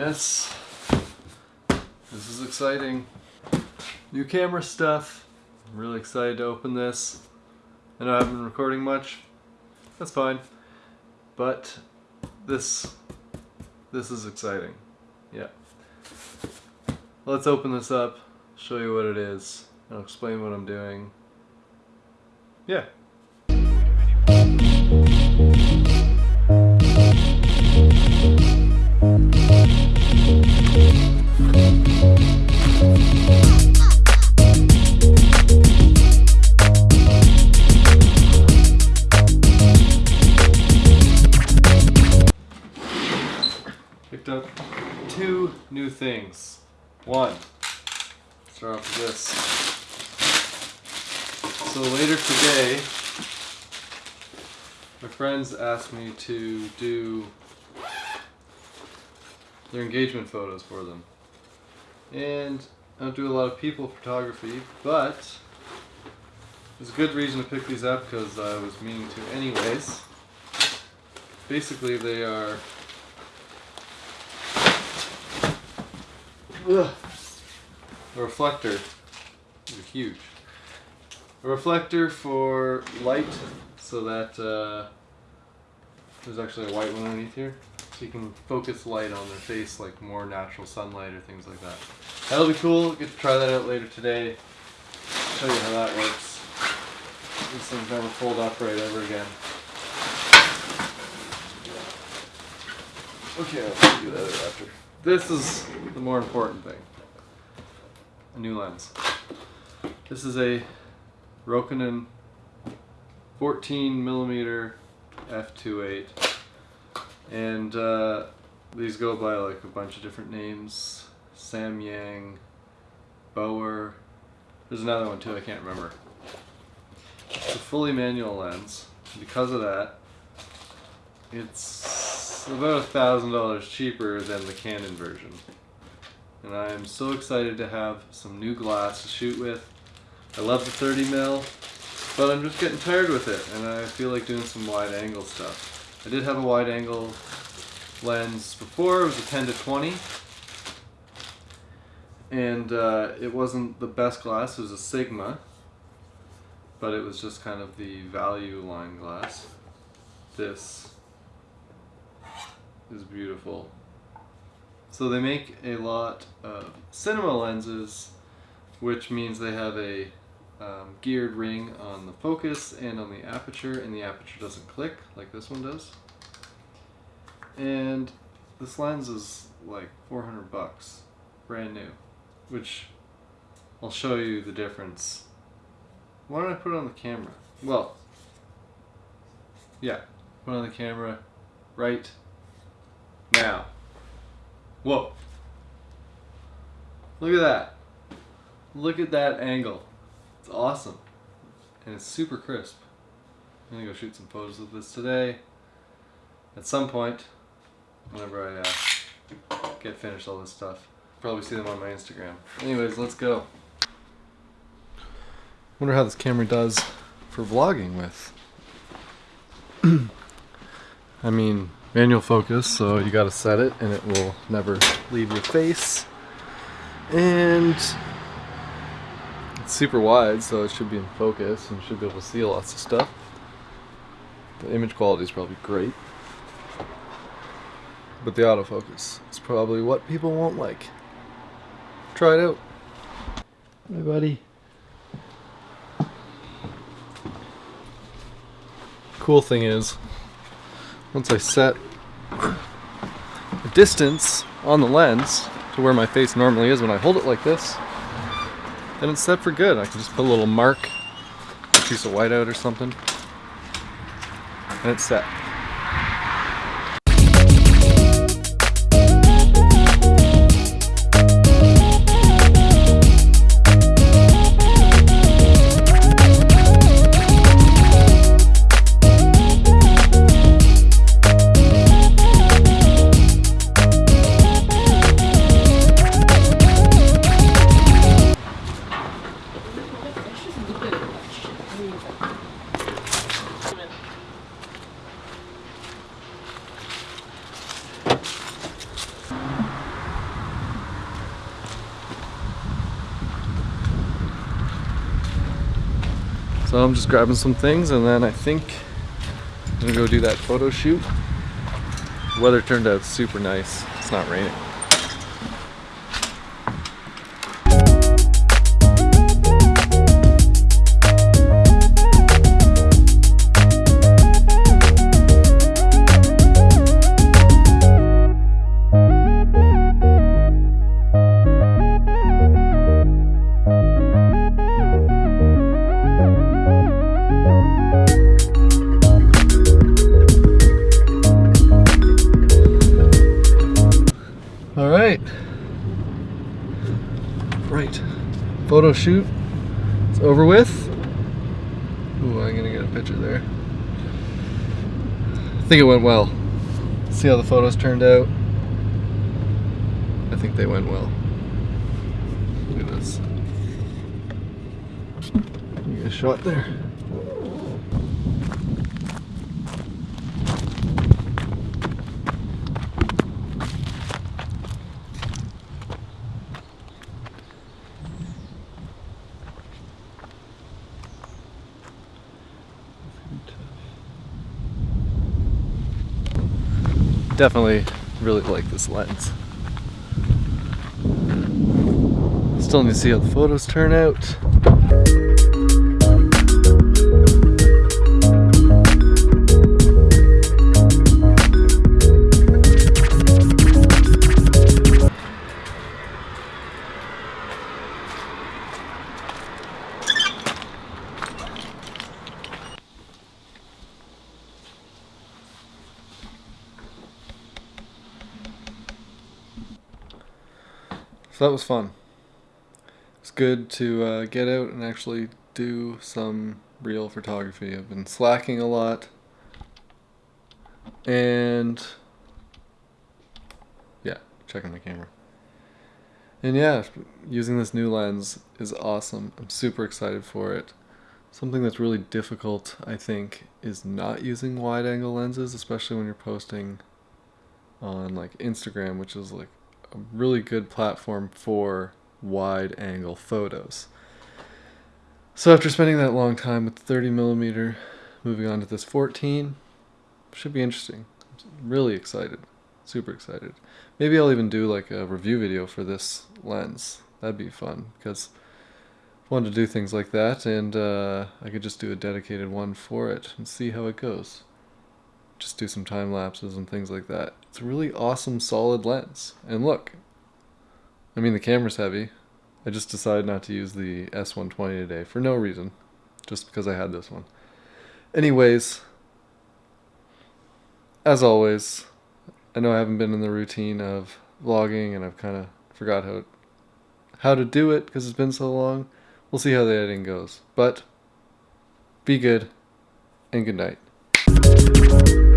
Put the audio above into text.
Yes, this is exciting. New camera stuff. I'm really excited to open this. I know I haven't been recording much. That's fine. But this this is exciting. Yeah. Let's open this up, show you what it is, and I'll explain what I'm doing. Yeah. Picked up two new things. One, start off with this. So later today, my friends asked me to do their engagement photos for them. And I don't do a lot of people photography, but there's a good reason to pick these up because I was meaning to anyways. Basically they are Ugh. A reflector. These are huge. A reflector for light so that uh, there's actually a white one underneath here. So you can focus light on their face like more natural sunlight or things like that. That'll be cool. Get to try that out later today. Show you how that works. These things never fold upright ever again. Okay, I'll do that after. This is the more important thing. A new lens. This is a Rokinon 14 millimeter f2.8 and uh, these go by like a bunch of different names. Samyang, Bower, there's another one too I can't remember. It's a fully manual lens. Because of that, it's about a thousand dollars cheaper than the Canon version. And I'm so excited to have some new glass to shoot with. I love the 30 mil, but I'm just getting tired with it, and I feel like doing some wide angle stuff. I did have a wide angle lens before, it was a 10 to 20, and uh, it wasn't the best glass, it was a Sigma, but it was just kind of the value line glass. This is beautiful. So they make a lot of cinema lenses, which means they have a um, geared ring on the focus and on the aperture, and the aperture doesn't click like this one does. And this lens is like 400 bucks, brand new, which I'll show you the difference. Why don't I put it on the camera? Well, yeah, put it on the camera right now. Whoa. Look at that. Look at that angle. It's awesome. And it's super crisp. I'm gonna go shoot some photos of this today. At some point, whenever I uh, get finished all this stuff. Probably see them on my Instagram. Anyways, let's go. Wonder how this camera does for vlogging with. I mean, manual focus, so you gotta set it and it will never leave your face. And it's super wide, so it should be in focus and should be able to see lots of stuff. The image quality is probably great. But the autofocus is probably what people won't like. Try it out. Hi buddy. Cool thing is, once I set a distance on the lens to where my face normally is when I hold it like this, then it's set for good. I can just put a little mark, a piece of whiteout or something, and it's set. So I'm just grabbing some things and then I think I'm gonna go do that photo shoot. The weather turned out super nice. It's not raining. Photo shoot. It's over with. Ooh, I'm gonna get a picture there. I think it went well. See how the photos turned out. I think they went well. Look at this. You get a shot there. Definitely really like this lens. Still need to see how the photos turn out. So that was fun. It's good to uh, get out and actually do some real photography. I've been slacking a lot. And yeah, checking the camera. And yeah, using this new lens is awesome. I'm super excited for it. Something that's really difficult, I think, is not using wide angle lenses, especially when you're posting on like Instagram, which is like a really good platform for wide angle photos. So after spending that long time with 30 millimeter, moving on to this 14, should be interesting. I'm really excited, super excited. Maybe I'll even do like a review video for this lens. That'd be fun because I wanted to do things like that and uh, I could just do a dedicated one for it and see how it goes just do some time lapses and things like that. It's a really awesome solid lens. And look, I mean the camera's heavy. I just decided not to use the S120 today for no reason, just because I had this one. Anyways, as always, I know I haven't been in the routine of vlogging and I've kind of forgot how how to do it because it's been so long. We'll see how the editing goes. But be good and good night.